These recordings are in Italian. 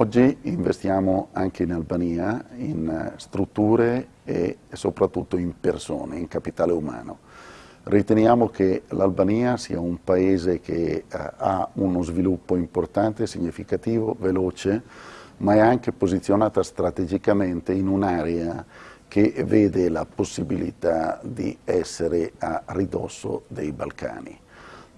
Oggi investiamo anche in Albania in strutture e soprattutto in persone, in capitale umano. Riteniamo che l'Albania sia un paese che eh, ha uno sviluppo importante, significativo, veloce, ma è anche posizionata strategicamente in un'area che vede la possibilità di essere a ridosso dei Balcani.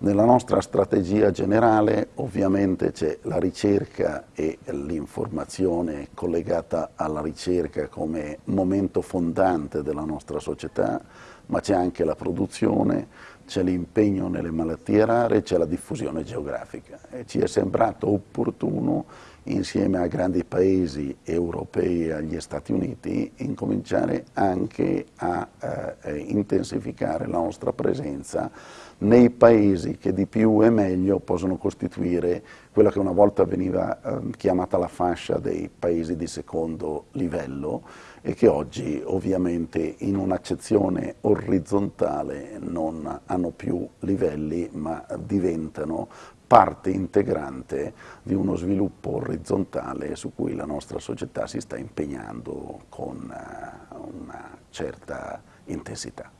Nella nostra strategia generale ovviamente c'è la ricerca e l'informazione collegata alla ricerca come momento fondante della nostra società, ma c'è anche la produzione, c'è l'impegno nelle malattie rare, c'è la diffusione geografica. E ci è sembrato opportuno insieme a grandi paesi europei e agli Stati Uniti, incominciare anche a eh, intensificare la nostra presenza nei paesi che di più e meglio possono costituire quella che una volta veniva eh, chiamata la fascia dei paesi di secondo livello e che oggi ovviamente in un'accezione orizzontale non hanno più livelli ma diventano parte integrante di uno sviluppo orizzontale su cui la nostra società si sta impegnando con eh, una certa intensità.